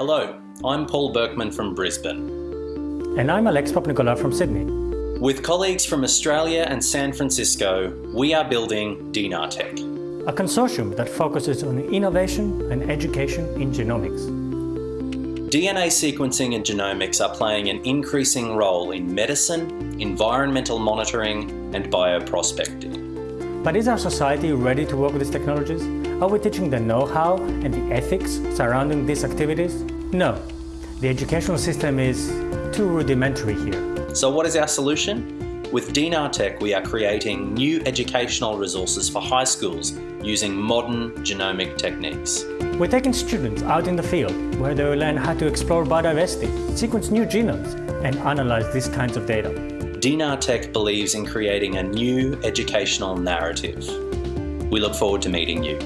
Hello, I'm Paul Berkman from Brisbane. And I'm Alex Popnicola from Sydney. With colleagues from Australia and San Francisco, we are building DNARTech, a consortium that focuses on innovation and education in genomics. DNA sequencing and genomics are playing an increasing role in medicine, environmental monitoring, and bioprospecting. But is our society ready to work with these technologies? Are we teaching the know-how and the ethics surrounding these activities? No. The educational system is too rudimentary here. So what is our solution? With DNARTech, we are creating new educational resources for high schools using modern genomic techniques. We're taking students out in the field where they will learn how to explore biodiversity, sequence new genomes, and analyze these kinds of data. DNARTech believes in creating a new educational narrative. We look forward to meeting you.